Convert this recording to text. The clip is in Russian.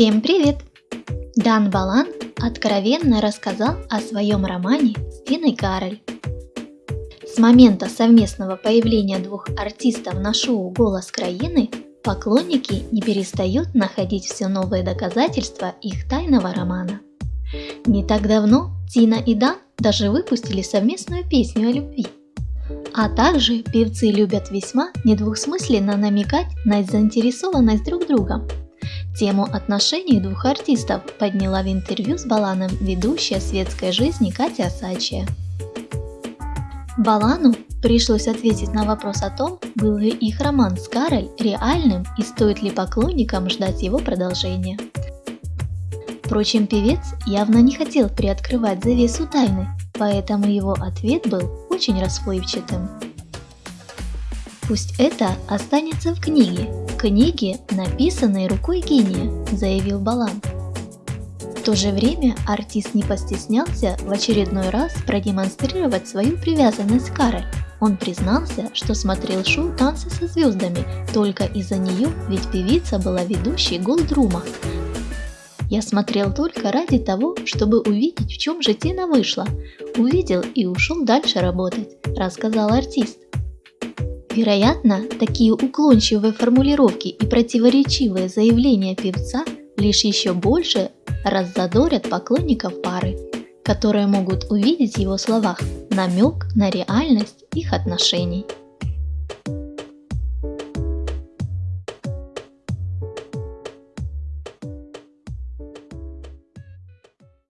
Всем привет! Дан Балан откровенно рассказал о своем романе с Тиной Кароль. С момента совместного появления двух артистов на шоу «Голос краины» поклонники не перестают находить все новые доказательства их тайного романа. Не так давно Тина и Дан даже выпустили совместную песню о любви. А также певцы любят весьма недвусмысленно намекать на заинтересованность друг другом – Тему отношений двух артистов подняла в интервью с Баланом ведущая светской жизни Катя Асачия. Балану пришлось ответить на вопрос о том, был ли их роман с Карой реальным и стоит ли поклонникам ждать его продолжения. Впрочем, певец явно не хотел приоткрывать завесу тайны, поэтому его ответ был очень расплывчатым. Пусть это останется в книге, книге, написанной рукой гения, заявил Балан. В то же время артист не постеснялся в очередной раз продемонстрировать свою привязанность к Каре. Он признался, что смотрел шоу «Танцы со звездами» только из-за нее, ведь певица была ведущей Голдрума. Я смотрел только ради того, чтобы увидеть, в чем же Тина вышла. Увидел и ушел дальше работать, рассказал артист. Вероятно, такие уклончивые формулировки и противоречивые заявления певца лишь еще больше раззадорят поклонников пары, которые могут увидеть в его словах намек на реальность их отношений.